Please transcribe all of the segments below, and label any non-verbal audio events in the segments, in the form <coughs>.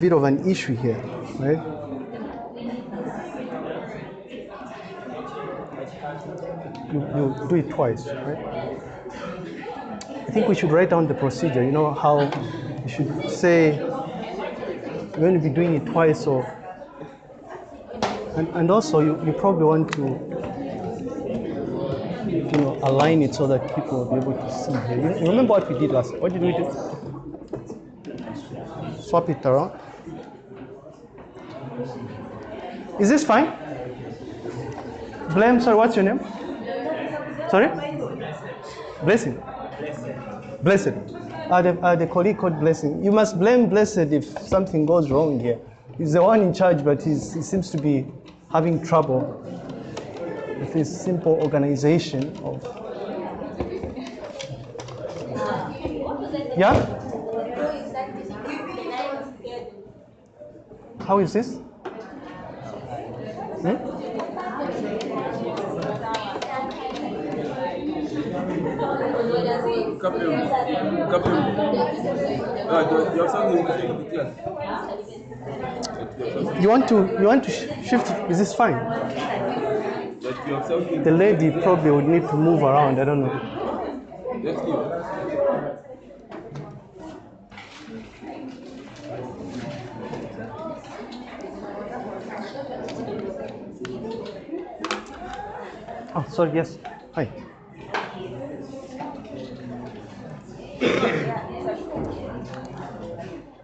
bit of an issue here, right? You, you do it twice, right? I think we should write down the procedure. You know how you should say you're going to be doing it twice, or and, and also you, you probably want to you know align it so that people will be able to see here. You, remember what we did last? What did we do? Swap it around. Is this fine? Blame, sir, what's your name? Sorry? Blessing. Blessed. Uh, the, uh, the colleague called Blessing. You must blame Blessed if something goes wrong here. He's the one in charge, but he seems to be having trouble with this simple organization of. Yeah? How is this? Hmm? Gabriel, Gabriel, tu tu as something to say with class. You want to you want to sh- shift? Is this fine? That you have something. The lady probably would need to move around. I don't know. Oh, sorry. Yes. Hi.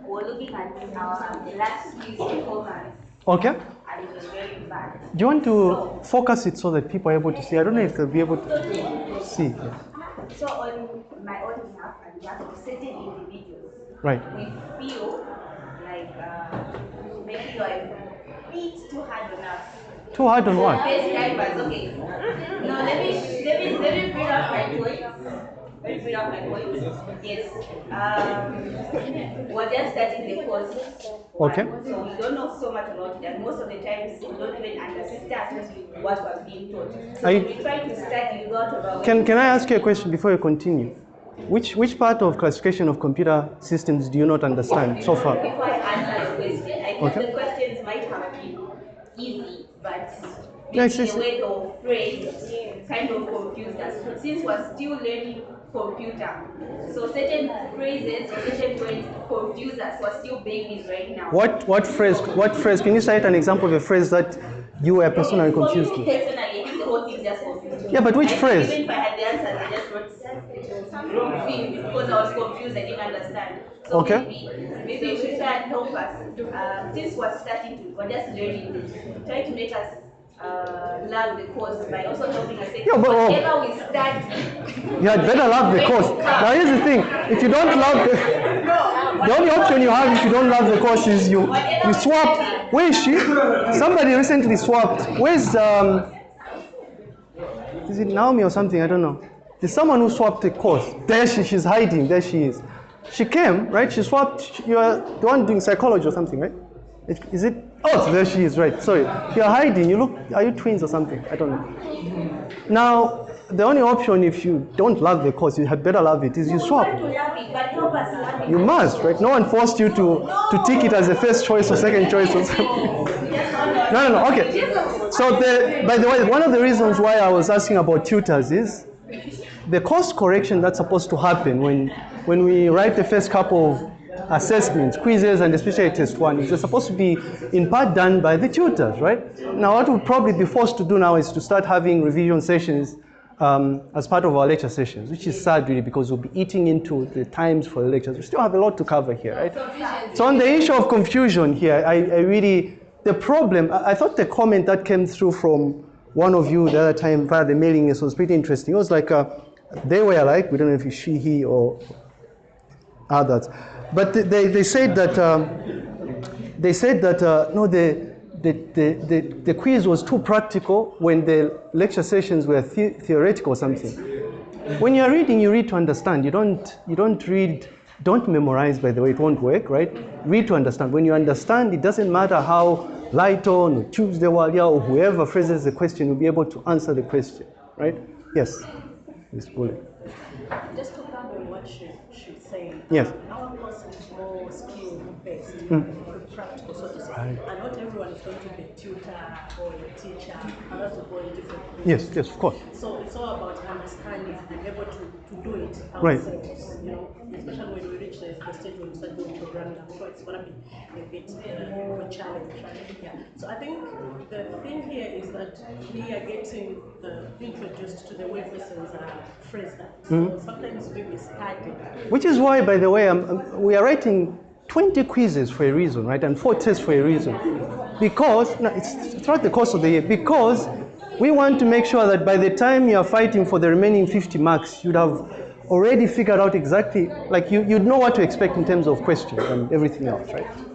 We're looking at our the last performance Okay. and it was very bad. Do you want to focus it so that people are able to see? I don't know if they'll be able to see. So on my own behalf and of certain individuals, Right. we feel like uh, maybe you are a bit too hard on us. Too hard on what? Okay. No, let me let me let me bring up my point. Let me bring up my point. Yes. Um, we're just starting the course. Okay. So we don't know so much about it, and most of the times we don't even understand what we're being taught. So you- we try to study a lot about. Can Can I ask you a question before you continue? Which Which part of classification of computer systems do you not understand so far? Before I answer your question, I think Okay. the questions might have been easy, but maybe just- the way they were phrased kind of confused us. Since we're still learning computer, so certain phrases, certain words confuse us. We're still babies right now. What What phrase? What phrase? Can you cite an example of a phrase that you were personally confused with? Personally, the whole thing just confused. Yeah, but which I phrase? Even if I had the answers, I just wrote wrong thing because I was confused. I didn't understand. So Okay. maybe, maybe you should try and help us. Uh, since we're starting to, we're just learning. Try to make us uh, love the course by also helping us. Yeah, but, oh. whatever we start, You had better love the course. Now here's the thing: if you don't love the, the only option you have if you don't love the course is you you swap. Where is she? Somebody recently swapped. Where's um? Is it Naomi or something? I don't know. There's someone who swapped the course. There she, she's hiding. There she is. She came, right? She swapped. You're the one doing psychology or something, right? Is- it? Oh, there she is. Right. Sorry. You're hiding. You look. Are you twins or something? I don't know. Now, the only option if you don't love the course, you had better love it, is you swap. You must, right? No one forced you to, to tick it as a first choice or second choice or something. No, no, no. Okay. So, the, by the way, one of the reasons why I was asking about tutors is the course correction that's supposed to happen when, when we write the first couple of assessments, quizzes, and especially test one, is supposed to be in part done by the tutors, right? Now, what we'll probably be forced to do now is to start having revision sessions um, as part of our lecture sessions, which is sad really because we'll be eating into the times for the lectures. We still have a lot to cover here, right? So on the issue of confusion here, I, I really, the problem, I, I thought the comment that came through from one of you the other time via the mailing list was pretty interesting. It was like, uh, they were like, we don't know if it's she, he, or others. But they- they, they said that, um, they said that, uh, no, the, the, the, the, the quiz was too practical when the lecture sessions were the, theoretical or something. When you're reading, you read to understand. You don't, you don't read, don't memorize, by the way, it won't work, right? Read to understand. When you understand, it doesn't matter how Lighton or Tuesday Walia or whoever phrases the question, you'll be able to answer the question, right? Yes, Ms. Bullet. Just to cover what she, she's saying. Yes. Our course is more skill. Mm. Practical, so to say. Right. And not everyone is going to be a tutor or a teacher, and that's go in different ways. Yes, yes, of course. So it's all about understanding and being able to, to do it Right. ourselves, you know, especially when we reach the, the stage where we start doing programming, I'm sure it's going to be a bit uh, of a challenge. Yeah. So I think the thing here is that we are getting uh, introduced to the way persons are phrased. So sometimes we study. Which is why, by the way, um, um, we are writing 20 quizzes for a reason, right? And four tests for a reason. Because, no, it's throughout the course of the year, because we want to make sure that by the time you are fighting for the remaining 50 marks, you'd have already figured out exactly, like you, you'd know what to expect in terms of questions and everything else, right?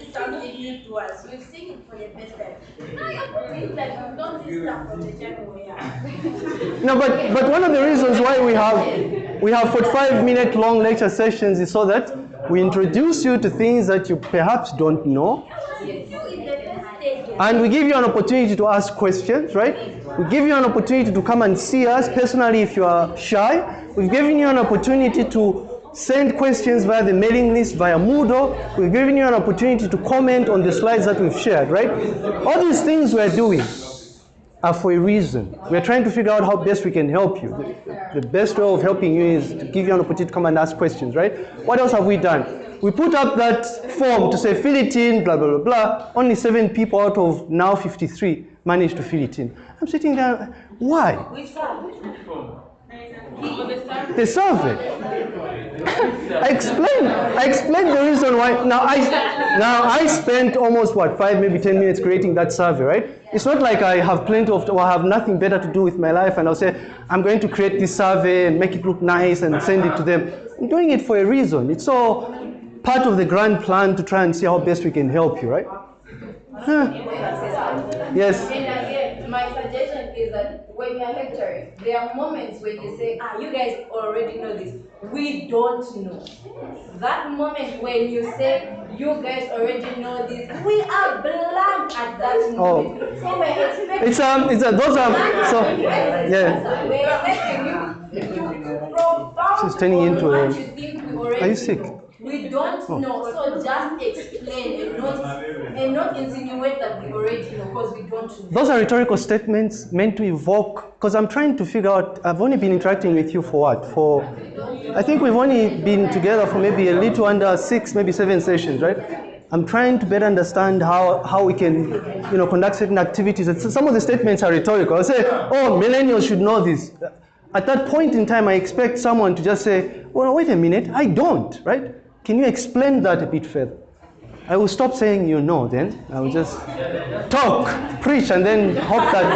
is something new to us. You've seen it for first time. Now you're putting like you've done this stuff from the January. No, but, but one of the reasons why we have we have 45 minute long lecture sessions is so that we introduce you to things that you perhaps don't know, You and we give you an opportunity to ask questions, right? We give you an opportunity to come and see us personally if you are shy. We've given you an opportunity to send questions via the mailing list, via Moodle. We've given you an opportunity to comment on the slides that we've shared, right? All these things we're doing are for a reason. We're trying to figure out how best we can help you. The, the best way of helping you is to give you an opportunity to come and ask questions, right? What else have we done? We put up that form to say fill it in, blah, blah, blah, blah. Only seven people out of now 53 managed to fill it in. I'm sitting there, why? The survey. I explained. I explained the reason why. Now I now I spent almost what five, maybe ten minutes creating that survey, right? It's not like I have plenty of or have nothing better to do with my life, and I'll say I'm going to create this survey and make it look nice and send it to them. I'm doing it for a reason. It's all part of the grand plan to try and see how best we can help you, right? Yes. And again, my suggestion is that when you're lecturing, there are moments when you say, ah, you guys already know this. We don't know. That moment when you say, you guys already know this, we are blank at that Oh. moment. So we're expecting. It's um. It's a, those are so. Yeah. We're expecting you to profound She's turning into a- what you think we already Are you sick? know. We don't Oh. know, so just explain and not, and not insinuate that we already know, because we don't know. Those are rhetorical statements meant to evoke, because I'm trying to figure out, I've only been interacting with you for what? For, I think we've only been together for maybe a little under six, maybe seven sessions, right? I'm trying to better understand how, how we can, you know, conduct certain activities. And so some of the statements are rhetorical. I say, oh, millennials should know this. At that point in time, I expect someone to just say, well, wait a minute, I don't, right? Can you explain that a bit further? I will stop saying you know then. I will just talk, preach, and then hope that.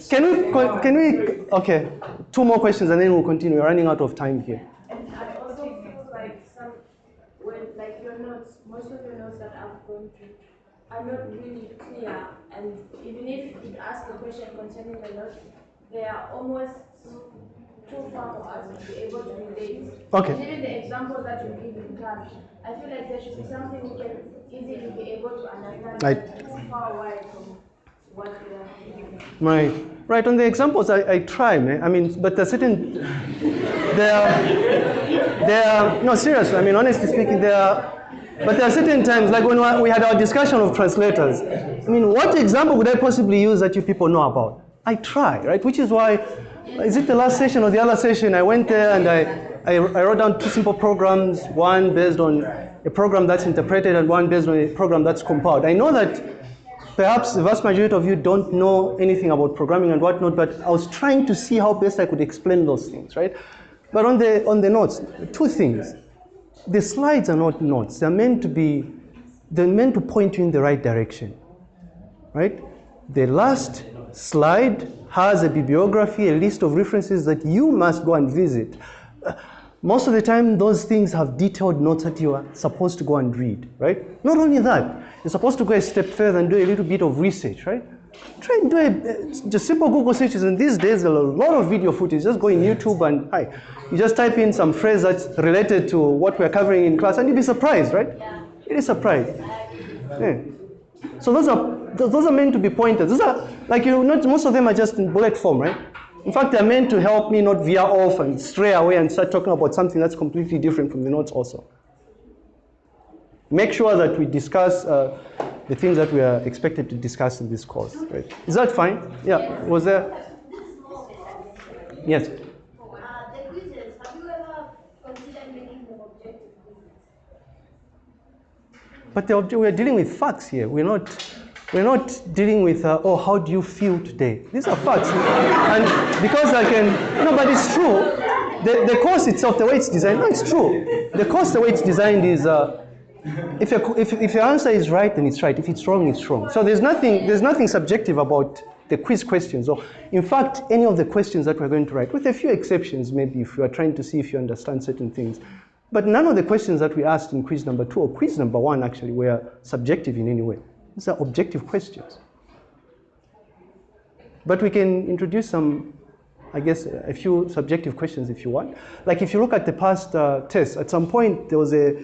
<laughs> can we, can we, okay, two more questions and then we'll continue. We're running out of time here. And I also feel like some, when like your notes, most of the notes that I've gone through are not really clear. And even if you ask a question concerning the notes, they are almost too far for us to be able to relate. Okay. Even the examples that you give in class, I feel like there should be something we can easily be able to understand. Right. It's far away from what we are giving. Right, right. On the examples, I, I try, man. I mean, but there's certain, there are, there are, no, seriously, I mean, honestly speaking, there are, but there are certain times, like when we had our discussion of translators. I mean, what example would I possibly use that you people know about? I try, right? Which is why, is it the last session or the other session? I went there and I, I, I wrote down two simple programs, one based on a program that's interpreted and one based on a program that's compiled. I know that perhaps the vast majority of you don't know anything about programming and whatnot, but I was trying to see how best I could explain those things, right? But on the on the notes, two things. The slides are not notes. They're meant to be, they're meant to point you in the right direction, right? The last slide has a bibliography, a list of references that you must go and visit. Uh, Most of the time, those things have detailed notes that you are supposed to go and read, right? Not only that, you're supposed to go a step further and do a little bit of research, right? Try and do a, just simple Google searches. And these days, there are a lot of video footage. Just go in YouTube and hi, you just type in some phrase that's related to what we're covering in class, and you'll be surprised, right? You'll be surprised. Yeah. So those are those are meant to be pointers. Those are like you not most of them are just in bullet form, right? In fact, they're meant to help me not veer off and stray away and start talking about something that's completely different from the notes also. Make sure that we discuss uh, the things that we are expected to discuss in this course, right? Is that fine? Yeah, was there? Yes. Uh, the quizzes, have you ever considered making them objective quizzes? But we're dealing with facts here. We're not, we're not dealing with, uh, oh, how do you feel today? These are facts. and because I can, no, but it's true. The, the course itself, the way it's designed, no, it's true. The course, the way it's designed is, uh, if, your, if, if your answer is right, then it's right. If it's wrong, it's wrong. So there's nothing, there's nothing subjective about the quiz questions. Or, in fact, any of the questions that we're going to write, with a few exceptions, maybe if you are trying to see if you understand certain things. But none of the questions that we asked in quiz number two or quiz number one actually were subjective in any way. These are objective questions. But we can introduce some, I guess, a few subjective questions if you want. Like if you look at the past uh, tests, at some point there was a,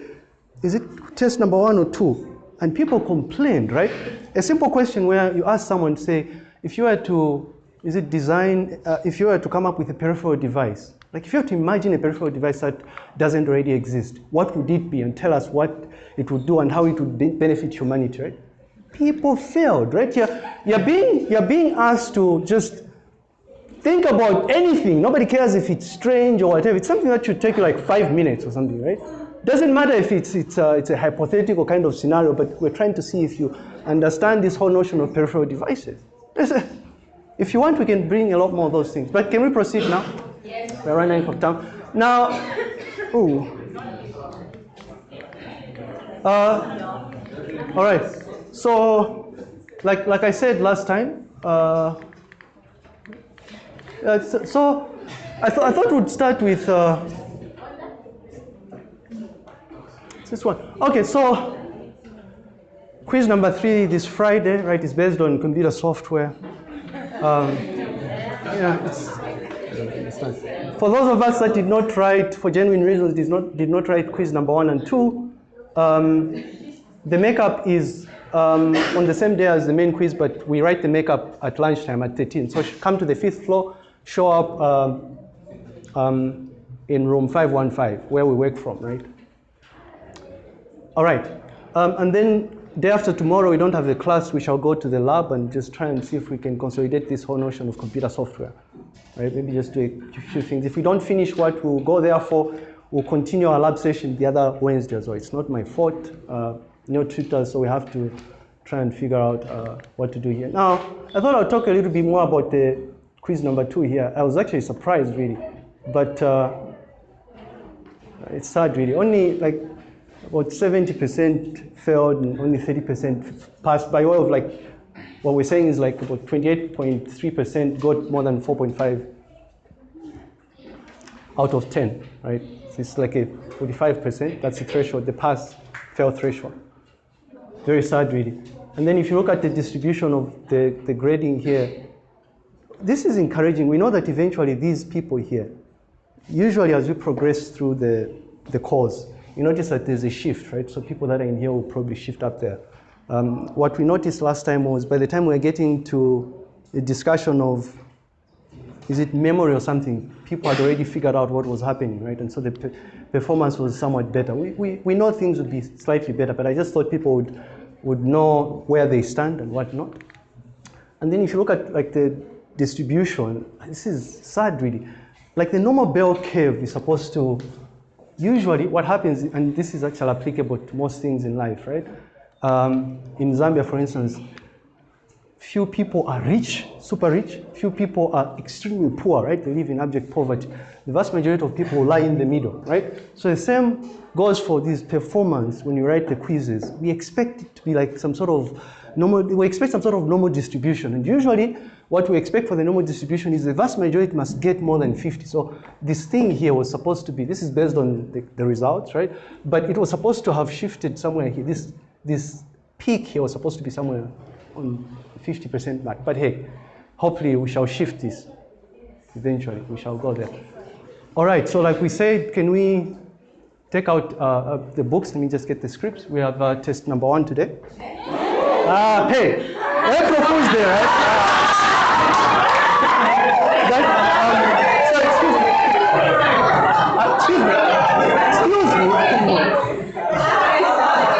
is it test number one or two? And people complained, right? A simple question where you ask someone, say, if you were to, is it design, uh, if you were to come up with a peripheral device, like if you have to imagine a peripheral device that doesn't already exist, what would it be? And tell us what it would do and how it would be- benefit humanity, right? People failed, right? You're, you're, being, you're being asked to just think about anything. Nobody cares if it's strange or whatever. It's something that should take you like five minutes or something, right? Doesn't matter if it's, it's, a, it's a hypothetical kind of scenario, but we're trying to see if you understand this whole notion of peripheral devices. If you want, we can bring a lot more of those things. But can we proceed now? Yes. We're running out of time. Now, ooh. Uh, all right. So, like, like I said last time, uh, uh, so, I, th- I thought we'd start with uh, this one. Okay, so quiz number three this Friday, right, is based on computer software. Um, yeah, it's, for those of us that did not write, for genuine reasons, did not, did not write quiz number one and two, um, the makeup is um, on the same day as the main quiz, but we write the makeup at lunchtime at 13. So come to the fifth floor, show up um, um, in room 515, where we work from, right? All right. Um, and then day after tomorrow, we don't have the class. We shall go to the lab and just try and see if we can consolidate this whole notion of computer software. Right? Maybe just do a few things. If we don't finish what we'll go there for, we'll continue our lab session the other Wednesday as well. It's not my fault. Uh, no tutors, so we have to try and figure out uh, what to do here. Now, I thought I'd talk a little bit more about the quiz number two here. I was actually surprised, really. But uh, it's sad, really. Only like about 70% failed and only 30% passed by way of like, what we're saying is like about 28.3% got more than 4.5 out of 10, right? So it's like a 45%, that's the threshold, the pass fail threshold. Very sad, really. And then if you look at the distribution of the, the grading here, this is encouraging. We know that eventually these people here, usually as we progress through the, the course, you notice that there's a shift, right? So people that are in here will probably shift up there. Um, what we noticed last time was by the time we are getting to a discussion of is it memory or something, people had already figured out what was happening, right? And so the pe- performance was somewhat better. We, we, we know things would be slightly better, but I just thought people would, would know where they stand and what not. And then if you look at like the distribution, this is sad really. Like the normal bell curve is supposed to, usually what happens, and this is actually applicable to most things in life, right? Um, in Zambia, for instance, few people are rich, super rich, few people are extremely poor, right? They live in abject poverty. The vast majority of people lie in the middle, right? So the same goes for this performance when you write the quizzes. We expect it to be like some sort of normal, we expect some sort of normal distribution. And usually what we expect for the normal distribution is the vast majority must get more than 50. So this thing here was supposed to be, this is based on the, the results, right? But it was supposed to have shifted somewhere here. This, this peak here was supposed to be somewhere on 50% mark. But hey, hopefully we shall shift this eventually. We shall go there. All right, so like we said, can we take out uh, uh, the books? Let me just get the scripts. We have uh, test number one today. Ah, hey, April Fool's Day, right? That, um, so excuse me. Uh, excuse me. Excuse me.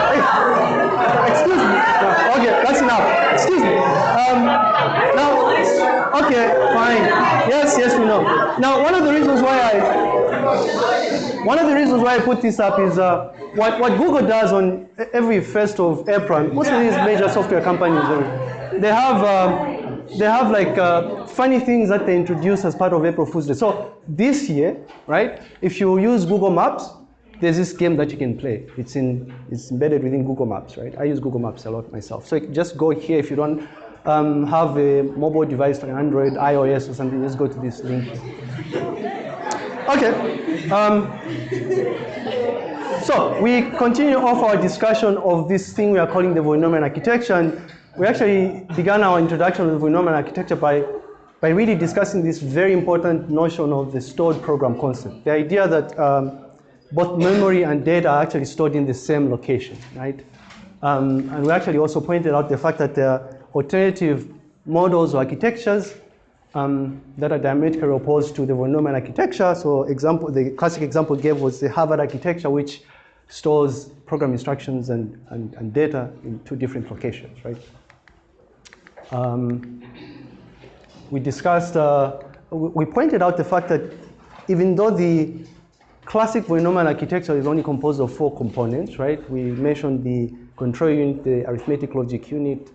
Hey, excuse me. No, okay, that's enough. Excuse me. Um, now, okay, fine. Yes, yes, we know. Now, one of the reasons why I one of the reasons why I put this up is uh, what, what Google does on every first of April. Most of these major software companies, uh, they have um, they have like uh, funny things that they introduce as part of April Fool's Day. So this year, right? If you use Google Maps, there's this game that you can play. It's in it's embedded within Google Maps, right? I use Google Maps a lot myself. So just go here if you don't um, have a mobile device like Android, iOS, or something. Just go to this link. Okay. Um, so we continue off our discussion of this thing we are calling the von Neumann architecture. And we actually began our introduction to the von Neumann architecture by, by really discussing this very important notion of the stored program concept. The idea that um, both memory and data are actually stored in the same location, right? Um, and we actually also pointed out the fact that there are alternative models or architectures um, that are diametrically opposed to the von Neumann architecture. So example, the classic example gave was the Harvard architecture, which stores program instructions and, and, and data in two different locations, right? Um, we discussed, uh, we pointed out the fact that even though the classic von Neumann architecture is only composed of four components, right? We mentioned the control unit, the arithmetic logic unit,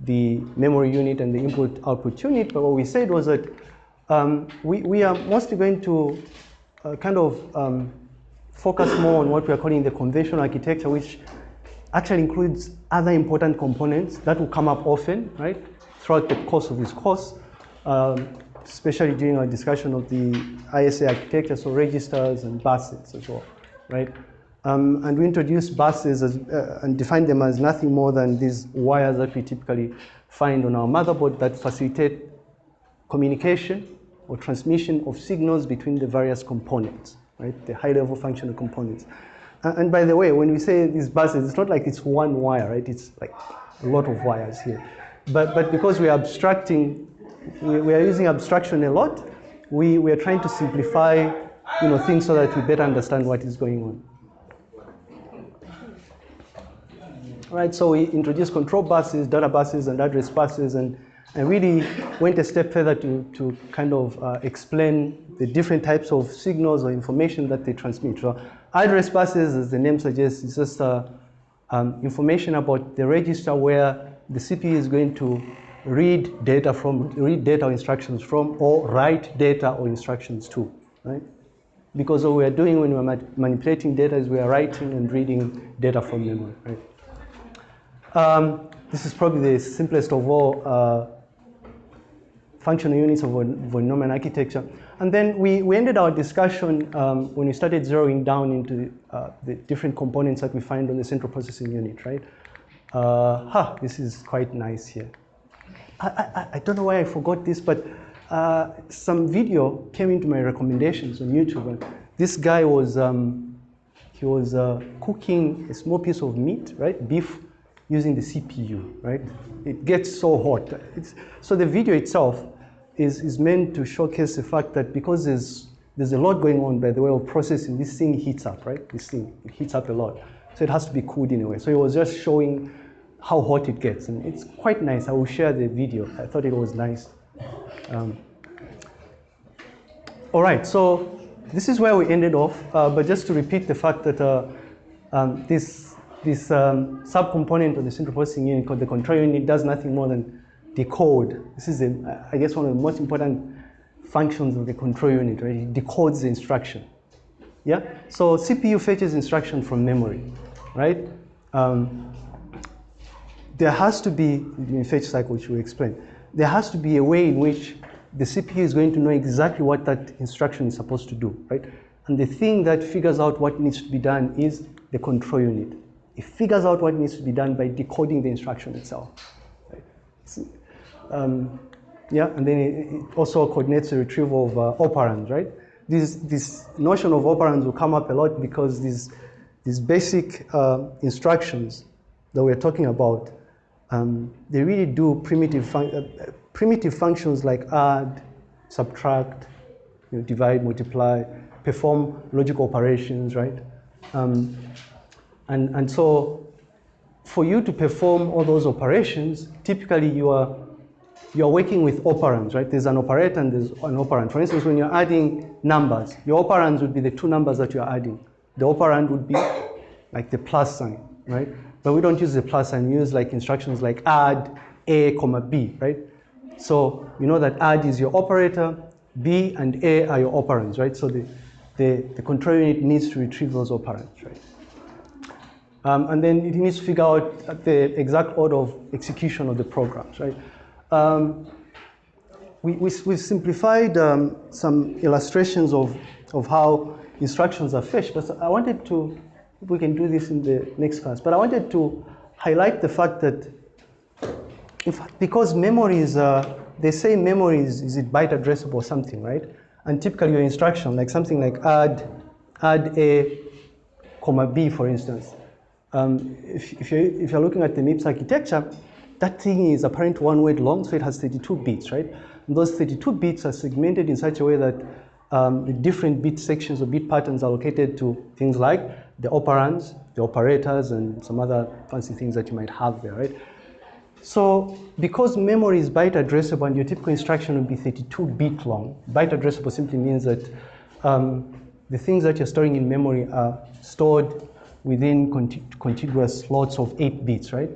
the memory unit, and the input output unit. But what we said was that um, we, we are mostly going to uh, kind of um, focus more on what we are calling the conventional architecture, which actually includes other important components that will come up often, right, throughout the course of this course, um, especially during our discussion of the ISA architecture, so registers and buses as well, right? Um, and we introduce buses as, uh, and define them as nothing more than these wires that we typically find on our motherboard that facilitate communication or transmission of signals between the various components, right? The high-level functional components. Uh, and by the way, when we say these buses, it's not like it's one wire, right? It's like a lot of wires here. But, but because we are abstracting, we, we are using abstraction a lot, we, we are trying to simplify you know, things so that we better understand what is going on. Right? So we introduced control buses, data buses, and address buses, and, and really went a step further to, to kind of uh, explain the different types of signals or information that they transmit. So address buses, as the name suggests, is just uh, um, information about the register where the CPU is going to read data from, read data or instructions from, or write data or instructions to, right? Because what we are doing when we're manipulating data is we are writing and reading data from memory, right? Um, this is probably the simplest of all uh, functional units of von Neumann architecture. And then we, we ended our discussion um, when we started zeroing down into uh, the different components that we find on the central processing unit, right? Uh, huh, this is quite nice here. I, I, I don't know why I forgot this, but uh, some video came into my recommendations on YouTube. And this guy was, um, he was uh, cooking a small piece of meat, right, beef, using the CPU, right? It gets so hot. It's, so the video itself is, is meant to showcase the fact that because there's, there's a lot going on by the way of processing, this thing heats up, right? This thing, it heats up a lot. So it has to be cooled in a way. So it was just showing how hot it gets. And it's quite nice. I will share the video. I thought it was nice. Um, all right, so this is where we ended off. Uh, but just to repeat the fact that uh, um, this this um, subcomponent of the central processing unit called the control unit does nothing more than decode. This is, a, I guess, one of the most important functions of the control unit, right? It decodes the instruction. Yeah? So CPU fetches instruction from memory, right? Um, there has to be, in fetch cycle, which we explain, there has to be a way in which the CPU is going to know exactly what that instruction is supposed to do, right? And the thing that figures out what needs to be done is the control unit. It figures out what needs to be done by decoding the instruction itself. Right? Um, yeah, and then it, it also coordinates the retrieval of uh, operands, right? This, this notion of operands will come up a lot because these, these basic uh, instructions that we're talking about, um, they really do primitive, fun- uh, primitive functions like add, subtract, you know, divide, multiply, perform logical operations, right? Um, and, and so for you to perform all those operations, typically you are, you are working with operands, right? There's an operator and there's an operand. For instance, when you're adding numbers, your operands would be the two numbers that you're adding. The operand would be like the plus sign, right? But we don't use the plus sign, we use like instructions like add A, comma B, right? So you know that add is your operator, B and A are your operands, right? So the, the, the control unit needs to retrieve those operands, right? Um, and then it needs to figure out the exact order of execution of the programs, right? Um, we, we, we've simplified um, some illustrations of, of how instructions are fetched, but I wanted to, we can do this in the next class, but I wanted to highlight the fact that fact, because memory is, uh, they say memory is, is it byte addressable or something, right? And typically your instruction, like something like add, add A, comma B, for instance. Um, if, if, you're, if you're looking at the MIPS architecture, that thing is apparently one word long, so it has 32 bits, right? And those 32 bits are segmented in such a way that um, the different bit sections or bit patterns are allocated to things like the operands, the operators, and some other fancy things that you might have there, right? So because memory is byte addressable and your typical instruction would be 32 bit long, byte addressable simply means that um, the things that you're storing in memory are stored within conti contiguous slots of 8 bits, right?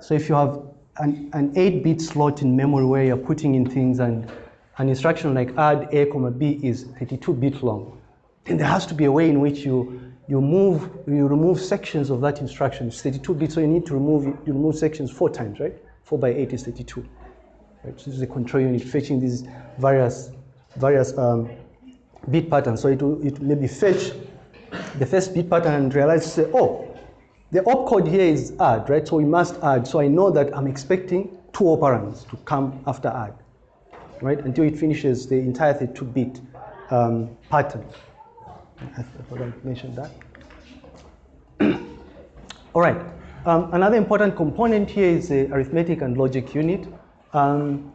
So if you have an, an 8 bit slot in memory where you're putting in things and an instruction like add A comma B is 32 bit long, then there has to be a way in which you you move, you remove sections of that instruction. It's 32 bits, so you need to remove you remove sections four times, right? Four by eight is 32. Right? So this is a control unit fetching these various various um, bit patterns. So it will it maybe fetch the first bit pattern and realize oh, the opcode here is add, right? So we must add. So I know that I'm expecting two operands to come after add, right? Until it finishes the entire 32-bit um, pattern. I forgot to mention that. <clears throat> All right. Um, another important component here is the arithmetic and logic unit. Um,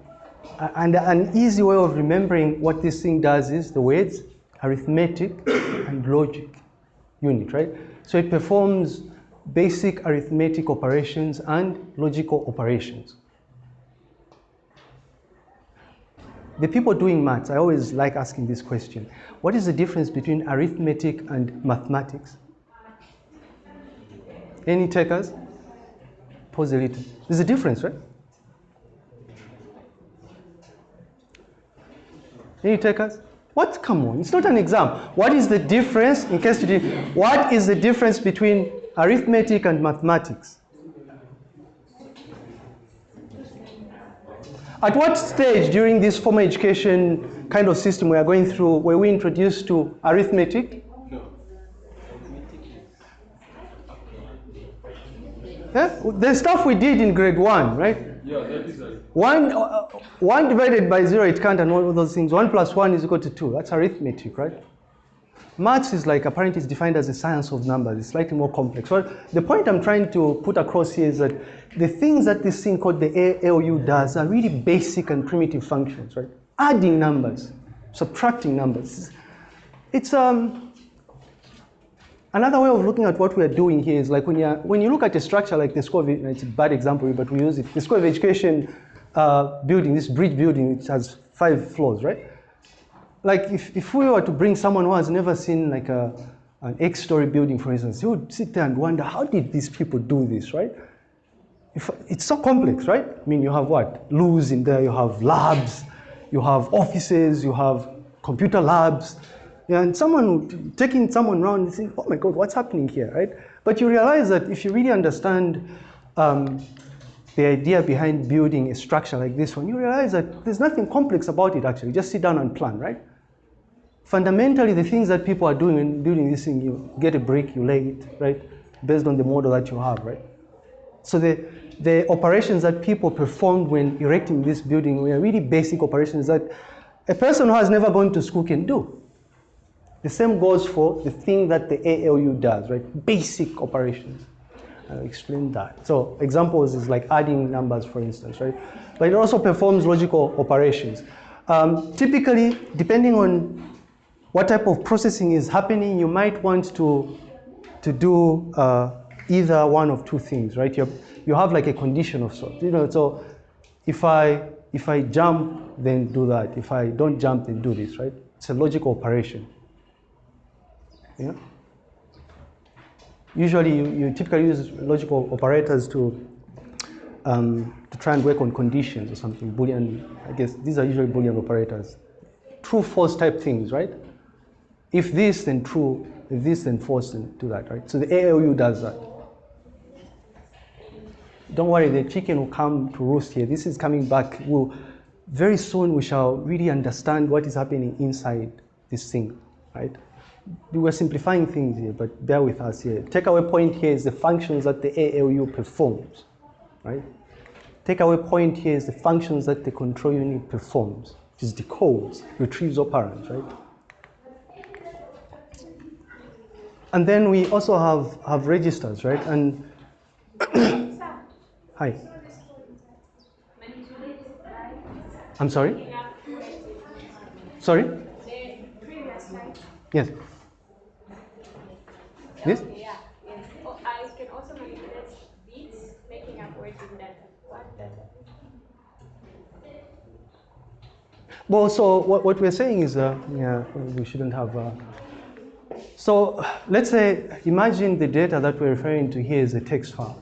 and an easy way of remembering what this thing does is the words arithmetic and logic unit, right? So it performs basic arithmetic operations and logical operations. The people doing maths, I always like asking this question. What is the difference between arithmetic and mathematics? Any takers? Pause a little. There's a difference, right? Any takers? What? Come on, it's not an exam. What is the difference, in case you did, what is the difference between arithmetic and mathematics? At what stage during this formal education kind of system we are going through were we introduced to arithmetic? Yeah? The stuff we did in grade one, right? One, uh, one divided by zero, it can't, and all of those things. One plus one is equal to two. That's arithmetic, right? Maths is like, apparently it's defined as a science of numbers. It's slightly more complex. So the point I'm trying to put across here is that the things that this thing called the ALU does are really basic and primitive functions, right? Adding numbers, subtracting numbers. It's, um, Another way of looking at what we are doing here is like when you when you look at a structure like the School of it's a bad example, but we use it. The School of Education uh, building, this bridge building, which has five floors, right? Like if, if we were to bring someone who has never seen like a an X-story building, for instance, he would sit there and wonder how did these people do this, right? If, it's so complex, right? I mean, you have what? Loos in there, you have labs, you have offices, you have computer labs, yeah, and someone taking someone around and saying, oh my God, what's happening here, right? But you realize that if you really understand um, the idea behind building a structure like this one, you realize that there's nothing complex about it actually. Just sit down and plan, right? Fundamentally, the things that people are doing in building this thing, you get a brick, you lay it, right? Based on the model that you have, right? So the, the operations that people performed when erecting this building were really basic operations that a person who has never gone to school can do. The same goes for the thing that the ALU does, right? Basic operations. I'll explain that. So examples is like adding numbers, for instance, right? But it also performs logical operations. Um, typically, depending on what type of processing is happening, you might want to, to do uh, either one of two things, right? You you have like a condition of sort, you know, so if I, if I jump, then do that. If I don't jump, then do this, right? It's a logical operation. Yeah? Usually you, you typically use logical operators to, um, to try and work on conditions or something, Boolean, I guess these are usually Boolean operators. True, false type things, right? If this, then true. If this, then false, then do that, right? So the ALU does that. Don't worry, the chicken will come to roost here. This is coming back. We'll, very soon we shall really understand what is happening inside this thing, right? We were simplifying things here, but bear with us here. Takeaway point here is the functions that the ALU performs, right? Takeaway point here is the functions that the control unit performs, which is decodes, retrieves operands, right? And then we also have, have registers, right? And <coughs> hi. I'm sorry? Sorry? Yes. Yes? Yeah, yes. Oh, I can also manipulate bits, making up words in data. What data? Well, so what, what we're saying is, uh, yeah, we shouldn't have. Uh, so let's say, imagine the data that we're referring to here is a text file.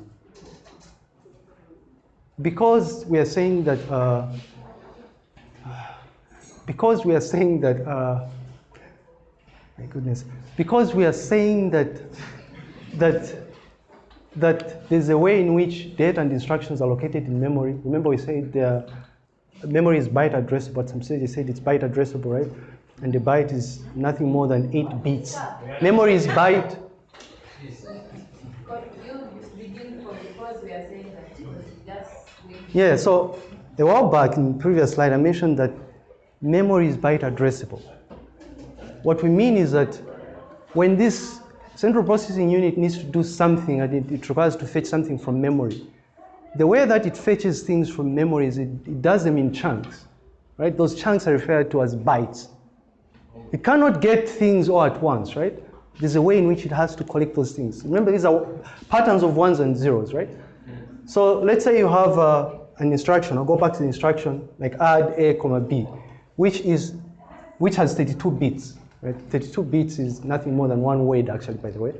Because we are saying that, uh, because we are saying that, uh, my goodness, because we are saying that, that, that there's a way in which data and instructions are located in memory. Remember we said the memory is byte addressable, some said said it's byte addressable, right? And the byte is nothing more than eight bits. Memory is byte. Yeah, so a while back in the previous slide, I mentioned that memory is byte addressable. What we mean is that when this central processing unit needs to do something and it, it requires to fetch something from memory, the way that it fetches things from memory is it, it does them in chunks, right? Those chunks are referred to as bytes. It cannot get things all at once, right? There's a way in which it has to collect those things. Remember, these are patterns of ones and zeros, right? So let's say you have uh, an instruction. I'll go back to the instruction, like add a comma b, which is which has 32 bits. Right? 32 bits is nothing more than one word, actually, by the way.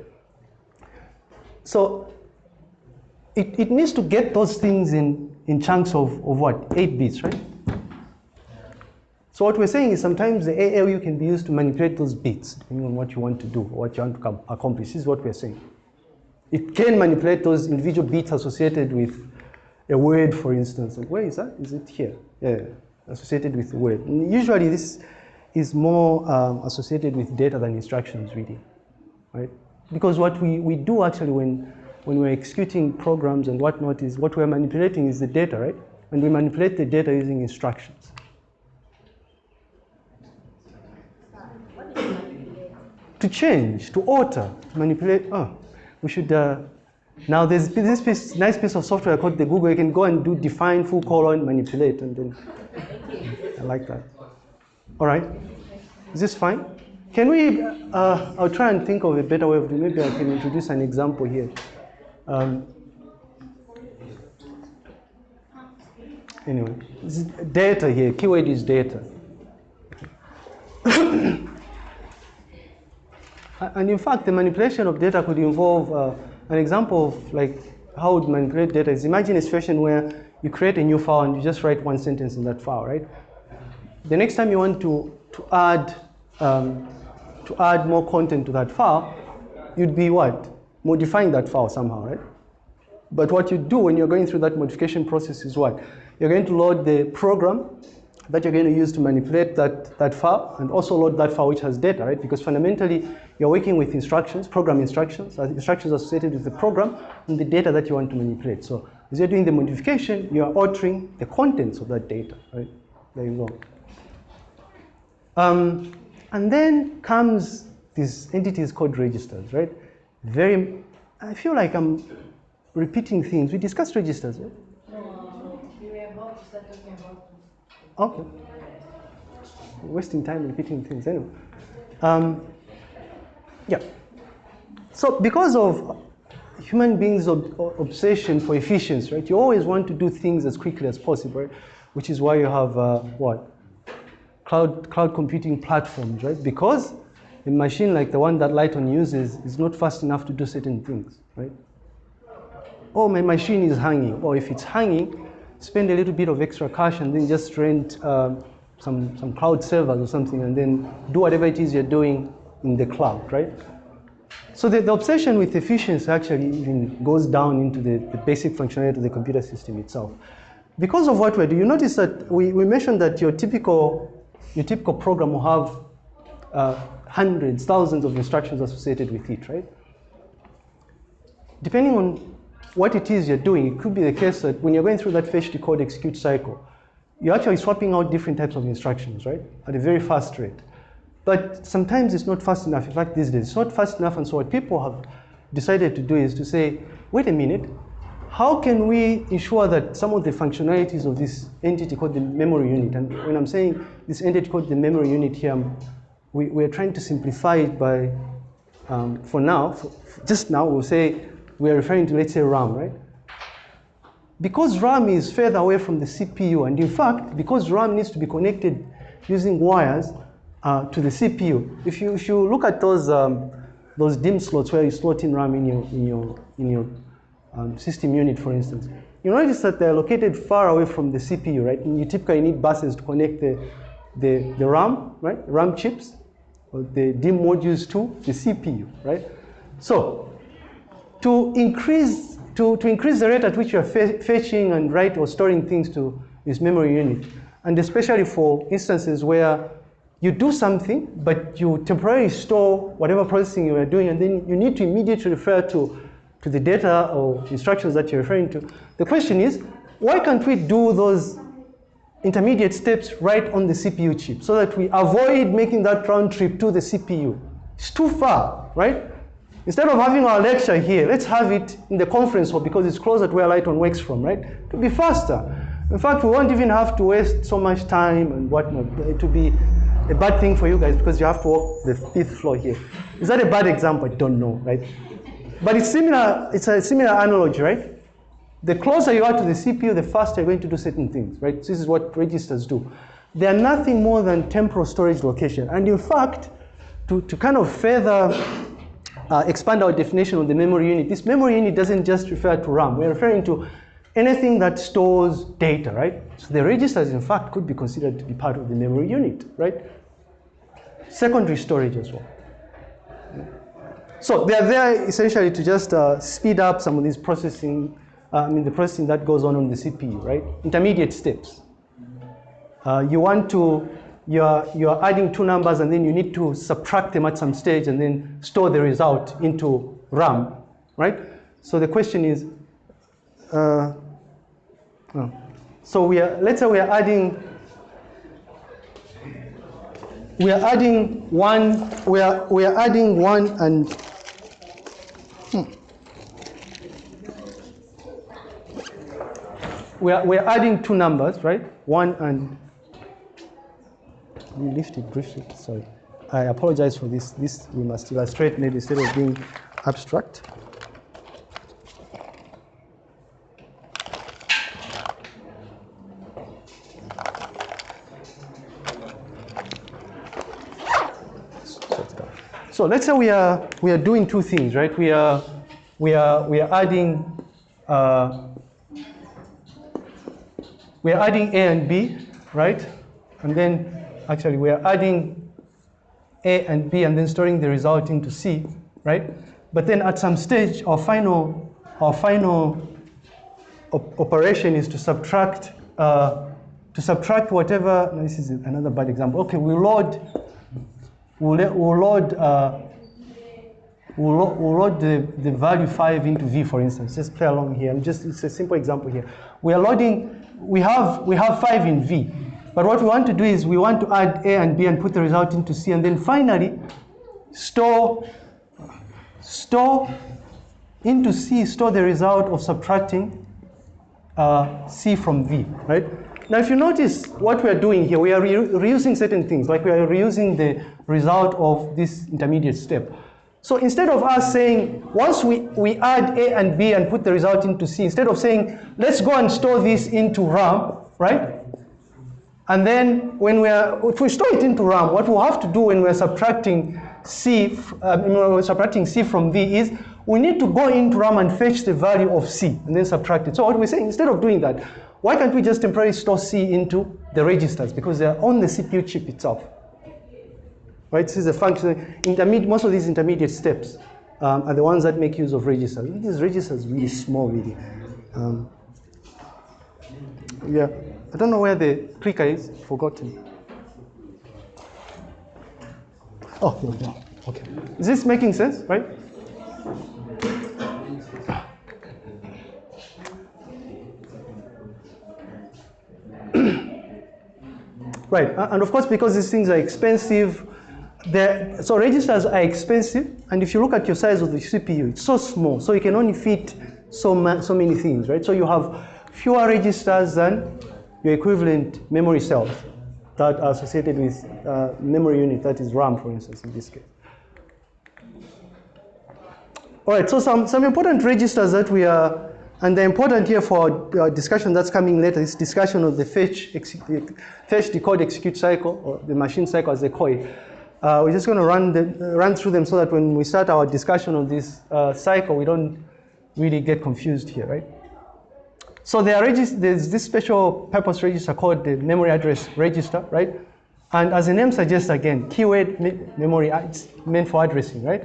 So it, it needs to get those things in, in chunks of, of what? 8 bits, right? So what we're saying is sometimes the ALU can be used to manipulate those bits, depending on what you want to do, what you want to com- accomplish. This is what we're saying. It can manipulate those individual bits associated with a word, for instance. Like, where is that? Is it here? Yeah, associated with a word. And usually this is more um, associated with data than instructions, really, right? Because what we, we do actually when, when we're executing programs and whatnot is what we're manipulating is the data, right? And we manipulate the data using instructions. To change, to alter, to manipulate. Oh, we should. Uh, now there's this piece, nice piece of software called the Google. You can go and do define full colon manipulate, and then I like that. All right, is this fine? Can we? Uh, I'll try and think of a better way of doing. Maybe I can introduce an example here. Um, anyway, data here. Keyword is data. <coughs> And in fact, the manipulation of data could involve uh, an example of like how would manipulate data is imagine a situation where you create a new file and you just write one sentence in that file, right? The next time you want to, to add um, to add more content to that file, you'd be what? Modifying that file somehow, right? But what you do when you're going through that modification process is what? You're going to load the program that you're going to use to manipulate that, that file and also load that file which has data, right? Because fundamentally, you're working with instructions, program instructions, instructions associated with the program and the data that you want to manipulate. So as you're doing the modification, you are altering the contents of that data, right? There you go. Um, and then comes these entities called registers, right? Very, I feel like I'm repeating things. We discussed registers, right? No, We were about to start talking about Okay. Wasting time repeating things anyway. Um, yeah. So because of human beings' ob- obsession for efficiency, right? You always want to do things as quickly as possible, right? Which is why you have uh, what? Cloud cloud computing platforms, right? Because a machine like the one that Lighton uses is not fast enough to do certain things, right? oh, my machine is hanging. Or if it's hanging, spend a little bit of extra cash and then just rent um, some, some cloud servers or something and then do whatever it is you're doing in the cloud, right? So the, the obsession with efficiency actually even goes down into the, the basic functionality of the computer system itself. Because of what we do, you notice that we, we mentioned that your typical, your typical program will have uh, hundreds, thousands of instructions associated with it, right? Depending on what it is you're doing, it could be the case that when you're going through that fetch, decode, execute cycle, you're actually swapping out different types of instructions, right? At a very fast rate. But sometimes it's not fast enough. In fact, these days, it's not fast enough. And so what people have decided to do is to say, wait a minute, how can we ensure that some of the functionalities of this entity called the memory unit, and when I'm saying this entity called the memory unit here, we, we're trying to simplify it by, um, for now, for, just now, we'll say we are referring to, let's say, RAM, right? Because RAM is further away from the CPU, and in fact, because RAM needs to be connected using wires uh, to the CPU, if you, if you look at those, um, those DIMM slots where you slot in RAM in your, in your, in your um, system unit, for instance, you notice that they're located far away from the CPU, right? And you typically need buses to connect the, the, the RAM, right? RAM chips, or the DIMM modules to the CPU, right? So to increase to, to increase the rate at which you're fetching and write or storing things to this memory unit, and especially for instances where you do something, but you temporarily store whatever processing you are doing, and then you need to immediately refer to, to the data or instructions that you're referring to. The question is, why can't we do those intermediate steps right on the CPU chip so that we avoid making that round trip to the CPU? It's too far, right? Instead of having our lecture here, let's have it in the conference hall because it's closer to where Lighton works from, right? To be faster. In fact, we won't even have to waste so much time and whatnot. It will be a bad thing for you guys because you have to walk the fifth floor here. Is that a bad example? I don't know, right? But it's similar, it's a similar analogy, right? The closer you are to the CPU, the faster you're going to do certain things, right? This is what registers do. They are nothing more than temporal storage location. And in fact, to, to kind of further uh, expand our definition of the memory unit, this memory unit doesn't just refer to RAM. We're referring to anything that stores data, right? So the registers, in fact, could be considered to be part of the memory unit, right? Secondary storage as well. So they are there essentially to just uh, speed up some of these processing, uh, I mean the processing that goes on on the CPU, right? Intermediate steps. Uh, you want to you're, you're adding two numbers and then you need to subtract them at some stage and then store the result into RAM, right? So the question is, uh, oh. so we are, let's say we are adding, we are adding one, we are, we are adding one and, hmm. we are, we are adding two numbers, right? One and we lift it briefly. Sorry. I apologize for this. This we must illustrate maybe instead of being abstract. So let's say we are we are doing two things, right? We are we are we are adding uh, we are adding A and B, right? And then actually we are adding A and B and then storing the result into C, right? But then at some stage, our final, our final op operation is to subtract uh, to subtract whatever, no, this is another bad example. Okay, we load, we'll, we'll load, uh, we'll, load the, the value 5 into v, for instance. Just play along here. Just, it's a simple example here. We are loading, we have, we have 5 in v. But what we want to do is we want to add a and b and put the result into c. And then finally, store, store into c, store the result of subtracting uh, C from V, right? Now, if you notice what we are doing here, we are re- reusing certain things, like we are reusing the result of this intermediate step. So instead of us saying, once we, we add A and B and put the result into C, instead of saying, let's go and store this into RAM, right? And then when we are, if we store it into RAM, what we'll have to do when we're subtracting C, uh, when we're subtracting C from V is we need to go into RAM and fetch the value of C and then subtract it. So what we're saying, instead of doing that, why can't we just temporarily store C into the registers because they're on the CPU chip itself? Right, this is a function, intermediate, most of these intermediate steps um, are the ones that make use of registers. These registers really small, really. Um, yeah, I don't know where the clicker is, forgotten. Oh, here we go. Okay. Is this making sense, right? <coughs> Right, and of course, because these things are expensive, the, so registers are expensive, and if you look at your size of the CPU, it's so small, so you can only fit so, ma- so many things, right? So you have fewer registers than your equivalent memory cells that are associated with uh, memory unit, that is RAM, for instance, in this case. All right, so some, some important registers that we are, and they're important here for our discussion that's coming later, this discussion of the fetch, fetch, decode, execute cycle, or the machine cycle as they call it. Uh, we're just going to run, the, run through them so that when we start our discussion of this uh, cycle, we don't really get confused here, right? So there there's this special purpose register called the memory address register, right? And as the name suggests, again, keyword me- memory, uh, it's meant for addressing, right?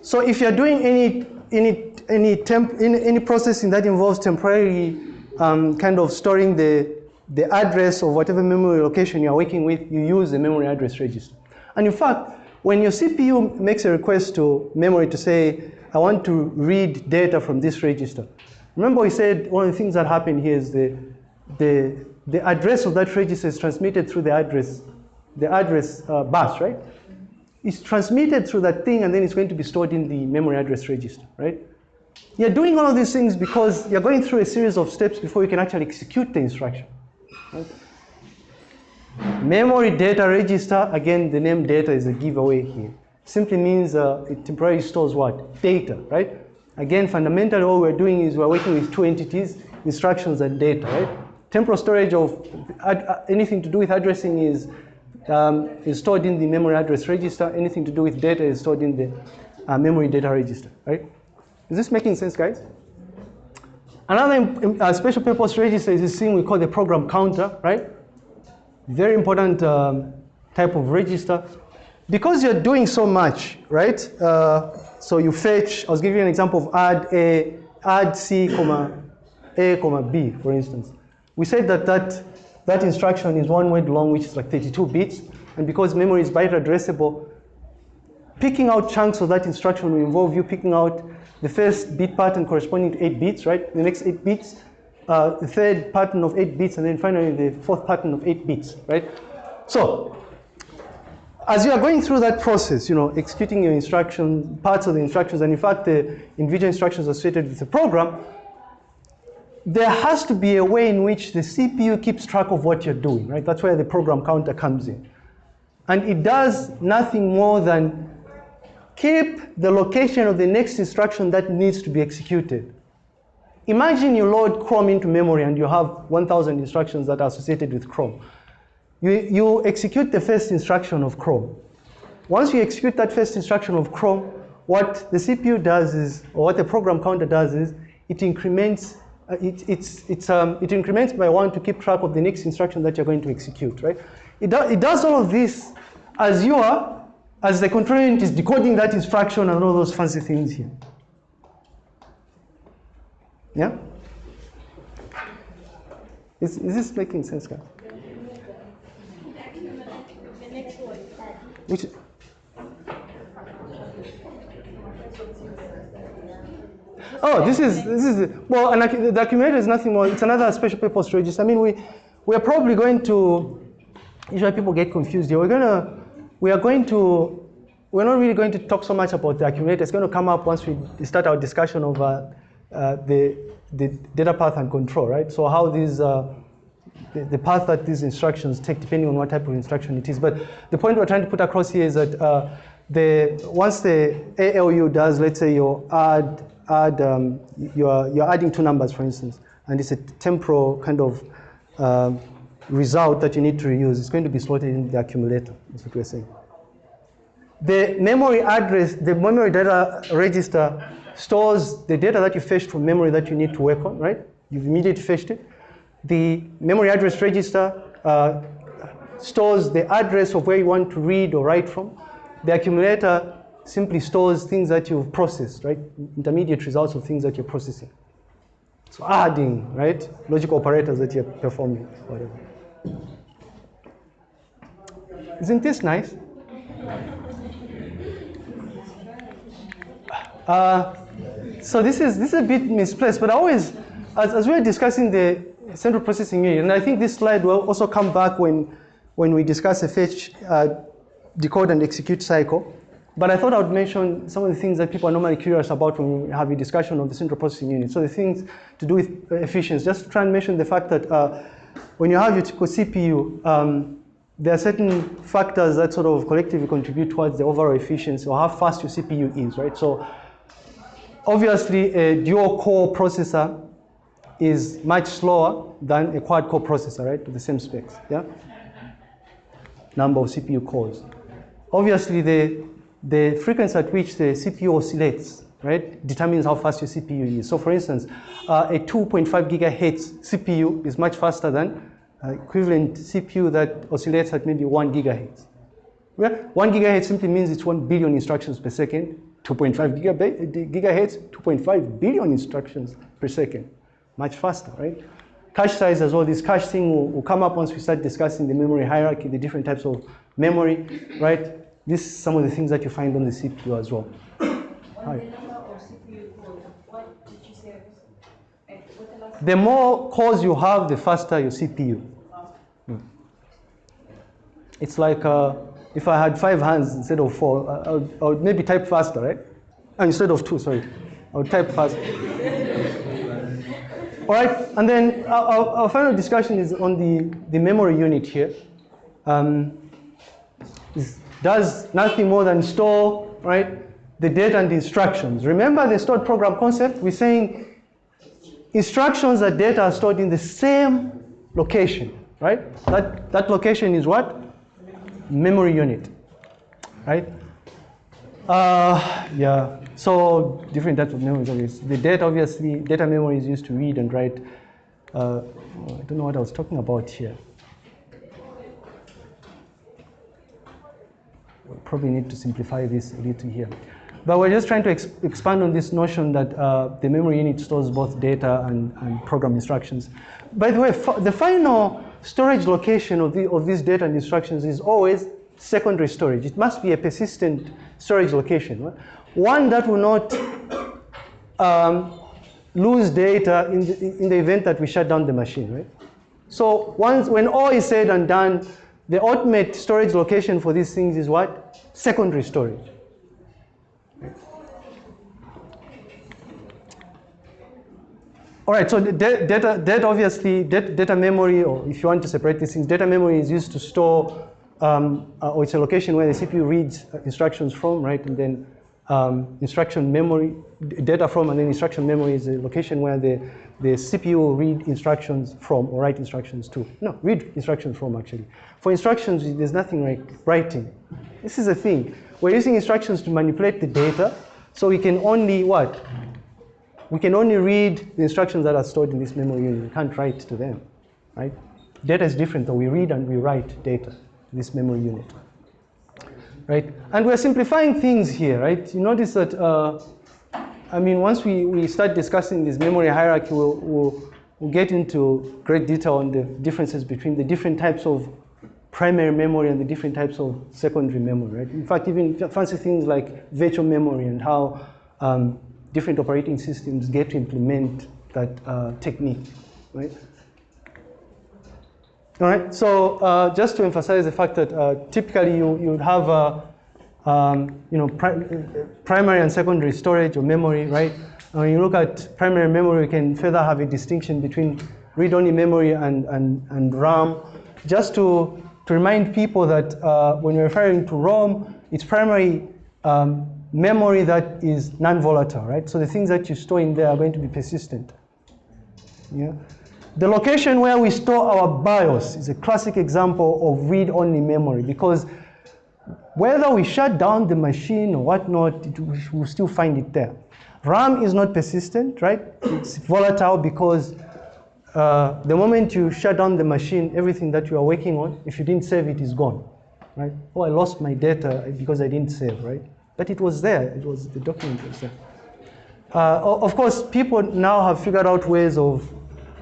So if you're doing any any any temp any, any processing that involves temporarily um, kind of storing the the address of whatever memory location you're working with, you use the memory address register. And in fact, when your CPU makes a request to memory to say, I want to read data from this register, remember we said one of the things that happen here is the the the address of that register is transmitted through the address the address uh, bus, right? It's transmitted through that thing and then it's going to be stored in the memory address register, right? You're doing all of these things because you're going through a series of steps before you can actually execute the instruction. Right? Memory data register, again, the name data is a giveaway here. Simply means uh, it temporarily stores what? Data, right? Again, fundamentally, what we're doing is we're working with two entities, instructions and data, right? Temporal storage of uh, anything to do with addressing is um, is stored in the memory address register. Anything to do with data is stored in the uh, memory data register, right? Is this making sense, guys? Another uh, special purpose register is this thing we call the program counter, right? Very important um, type of register. Because you're doing so much, right? Uh, so you fetch, I was giving you an example of add A, add C, comma, A, comma, B, for instance. We said that that that instruction is one word long, which is like 32 bits. And because memory is byte addressable, picking out chunks of that instruction will involve you picking out the first bit pattern corresponding to 8 bits, right? The next 8 bits, uh, the third pattern of 8 bits, and then finally the fourth pattern of 8 bits, right? So, as you are going through that process, you know, executing your instruction, parts of the instructions, and in fact the individual instructions associated with the program, there has to be a way in which the CPU keeps track of what you're doing, right? That's where the program counter comes in. And it does nothing more than keep the location of the next instruction that needs to be executed. Imagine you load Chrome into memory and you have 1,000 instructions that are associated with Chrome. You, you execute the first instruction of Chrome. Once you execute that first instruction of Chrome, what the CPU does is, or what the program counter does is, it increments, uh, it, it's, it's, um, it increments by one to keep track of the next instruction that you're going to execute, right? It, do, it does all of this as you are, as the control unit is decoding that instruction and all those fancy things here. Yeah? Is, is this making sense, guys? Which, Oh, this is this is well, an, accu- the accumulator is nothing more. It's another special purpose register. I mean, we we are probably going to. Usually, people get confused here. We're gonna we are going to. We're not really going to talk so much about the accumulator. It's going to come up once we start our discussion of uh, the the data path and control, right? So how these. Uh, the, the path that these instructions take depending on what type of instruction it is. But the point we're trying to put across here is that uh, the, once the ALU does, let's say you add, add um, you're, you're adding two numbers, for instance, and it's a temporal kind of um, result that you need to reuse, it's going to be slotted in the accumulator, that's what we're saying. The memory address, the memory data register stores the data that you fetched from memory that you need to work on, right? You've immediately fetched it. The memory address register uh, stores the address of where you want to read or write from. The accumulator simply stores things that you've processed, right? Intermediate results of things that you're processing. So adding, right? Logical operators that you're performing, whatever. Isn't this nice? Uh, so this is this is a bit misplaced, but I always, as, as we are discussing the central processing unit, and I think this slide will also come back when when we discuss a fetch, uh, decode, and execute cycle. But I thought I would mention some of the things that people are normally curious about when we have a discussion of the central processing unit. So the things to do with efficiency. Just try and mention the fact that uh, when you have your typical CPU, um, there are certain factors that sort of collectively contribute towards the overall efficiency or how fast your CPU is, right? So obviously a dual core processor is much slower than a quad core processor, right? To the same specs, yeah? Number of CPU cores. Obviously the, the frequency at which the CPU oscillates, right, determines how fast your CPU is. So for instance, uh, a 2.5 gigahertz CPU is much faster than uh, equivalent CPU that oscillates at maybe one gigahertz. Yeah? One gigahertz simply means it's one billion instructions per second. 2.5 gigahertz, 2.5 billion instructions per second. Much faster, right? Cache size as well, this cache thing will, will come up once we start discussing the memory hierarchy, the different types of memory, right? This is some of the things that you find on the CPU as well. Hi. The more cores you have, the faster your CPU. Hmm. It's like uh, if I had five hands instead of four, I would, I would maybe type faster, right? Uh, instead of two, sorry. I would type faster. All right, and then our, our, final discussion is on the, the memory unit here. Um, does nothing more than store, right, the data and the instructions. Remember the stored program concept? We're saying instructions and data are stored in the same location, right? That, that location is what? Memory unit, right? Uh, yeah, so different types of memories, obviously. The data, obviously, data memory is used to read and write. Uh, I don't know what I was talking about here. We probably need to simplify this a little here. But we're just trying to ex expand on this notion that uh, the memory unit stores both data and, and program instructions. By the way, the final storage location of, the, of these data and instructions is always secondary storage. It must be a persistent storage location. One that will not um, lose data in the, in the event that we shut down the machine, right? So once, when all is said and done, the ultimate storage location for these things is what? Secondary storage. All right, so data, data obviously, data memory, or if you want to separate these things, data memory is used to store, um, uh, or it's a location where the CPU reads instructions from, right? And then um, instruction memory, data from, and then instruction memory is a location where the, the CPU will read instructions from or write instructions to. No, read instructions from actually. For instructions, there's nothing like writing. This is the thing. We're using instructions to manipulate the data, so we can only what? We can only read the instructions that are stored in this memory unit. We can't write to them, right? Data is different though. We read and we write data to this memory unit, right? And we're simplifying things here, right? You notice that, uh, I mean, once we, we start discussing this memory hierarchy, we'll, we'll, we'll get into great detail on the differences between the different types of primary memory and the different types of secondary memory, right? In fact, even fancy things like virtual memory and how um, different operating systems get to implement that uh, technique, right? All right, so uh, just to emphasize the fact that uh, typically you, you would have um, you know, pri primary and secondary storage or memory, right? And when you look at primary memory, you can further have a distinction between read-only memory and, and, and RAM. Just to, to remind people that uh, when you're referring to ROM, it's primary um, memory that is non-volatile, right? So the things that you store in there are going to be persistent. Yeah. The location where we store our BIOS is a classic example of read-only memory because whether we shut down the machine or whatnot, it, we will still find it there. RAM is not persistent, right? It's volatile because uh, the moment you shut down the machine, everything that you are working on, if you didn't save it, is gone, right? Oh, I lost my data because I didn't save, right? But it was there. It was the document was there. Uh, of course, people now have figured out ways of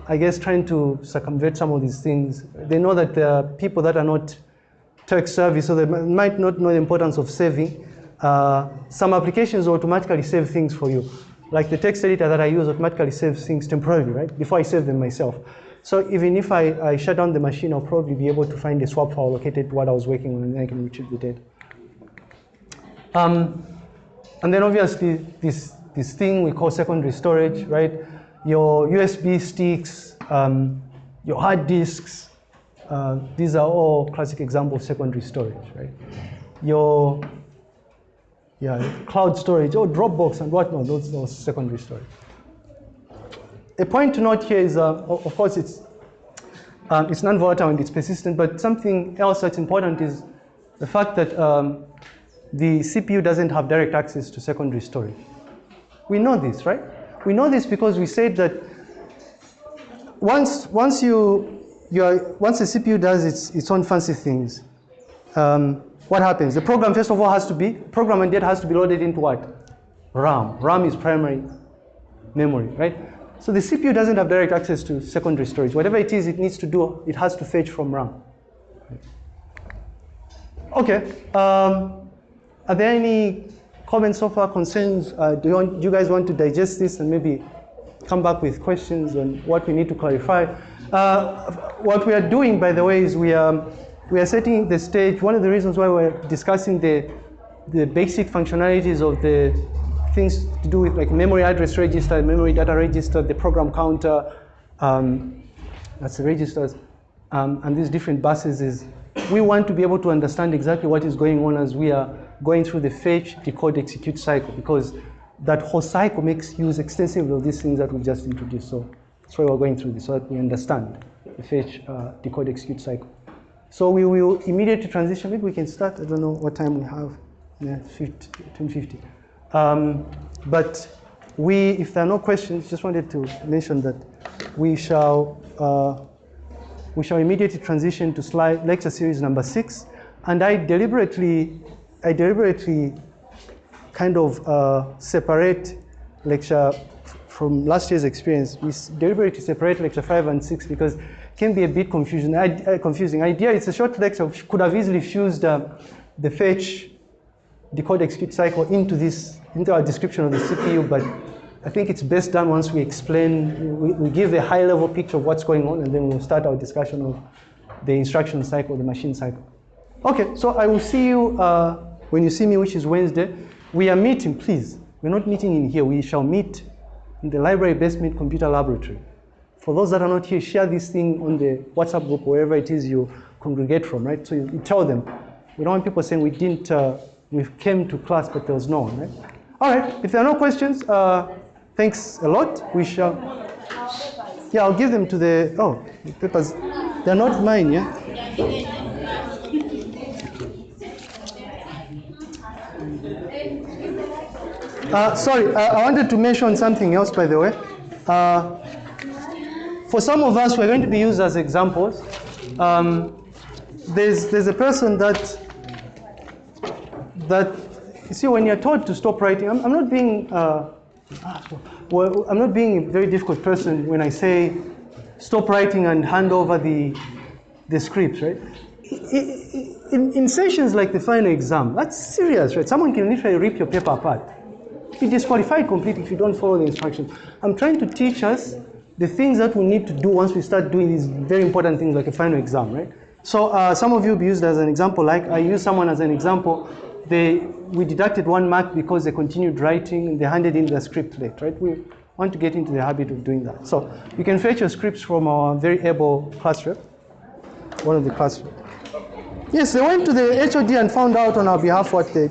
I guess, trying to circumvent some of these things. They know that there are people that are not tech savvy, so they might not know the importance of saving. Uh, some applications automatically save things for you. Like the text editor that I use automatically saves things temporarily, right? Before I save them myself. So even if I, I shut down the machine, I'll probably be able to find a swap file located to what I was working on and I can retrieve the data. Um, and then obviously this, this thing we call secondary storage, right? your USB sticks, um, your hard disks, uh, these are all classic examples of secondary storage, right? Your yeah, cloud storage, or Dropbox and whatnot, those are secondary storage. A point to note here is, uh, of course, it's, um, it's non-volatile and it's persistent, but something else that's important is the fact that um, the CPU doesn't have direct access to secondary storage. We know this, right? We know this because we said that once, once, you, you are, once the CPU does its, its own fancy things, um, what happens? The program, first of all, has to be, program and data has to be loaded into what? RAM. RAM is primary memory, right? So the CPU doesn't have direct access to secondary storage. Whatever it is it needs to do, it has to fetch from RAM. Okay. Um, are there any comments so far, concerns? Uh, do, you want, do you guys want to digest this and maybe come back with questions on what we need to clarify? Uh, what we are doing, by the way, is we are, we are setting the stage. One of the reasons why we're discussing the, the basic functionalities of the things to do with like memory address register, memory data register, the program counter, um, that's the registers, um, and these different buses is we want to be able to understand exactly what is going on as we are going through the fetch, decode, execute cycle because that whole cycle makes use extensively of these things that we've just introduced. So that's why we're going through this so that we understand the fetch, uh, decode, execute cycle. So we will immediately transition. Maybe we can start. I don't know what time we have. Yeah, 50, Um, but we, if there are no questions, just wanted to mention that we shall uh, we shall immediately transition to slide lecture series number six. And I deliberately I deliberately kind of uh, separate lecture from last year's experience. We deliberately separate lecture five and six because it can be a bit confusing. Uh, confusing. Idea it's a short lecture, could have easily fused uh, the fetch, decode, execute cycle into this, into our description of the CPU, but I think it's best done once we explain, we, we give a high level picture of what's going on, and then we'll start our discussion of the instruction cycle, the machine cycle. Okay, so I will see you uh, when you see me, which is Wednesday. We are meeting, please. We're not meeting in here. We shall meet in the library basement computer laboratory. For those that are not here, share this thing on the WhatsApp group, wherever it is you congregate from, right? So you, you tell them. We don't want people saying we didn't, uh, we came to class, but there was no one, right? All right, if there are no questions, uh, thanks a lot. We shall, yeah, I'll give them to the, oh, the papers, they're not mine, yeah? Uh, sorry, uh, I wanted to mention something else, by the way. Uh, for some of us, we're going to be used as examples. Um, there's, there's a person that, that, you see, when you're told to stop writing, I'm, I'm not being, uh, well, I'm not being a very difficult person when I say stop writing and hand over the, the scripts, right? in, in sessions like the final exam, that's serious, right? Someone can literally rip your paper apart. Be disqualified completely if you don't follow the instructions. I'm trying to teach us the things that we need to do once we start doing these very important things like a final exam, right? So uh, some of you used as an example, like I use someone as an example, they, we deducted one mark because they continued writing and they handed in the script late, right? We want to get into the habit of doing that. So you can fetch your scripts from our very able class rep, one of the class rep. Yes, they went to the HOD and found out on our behalf what they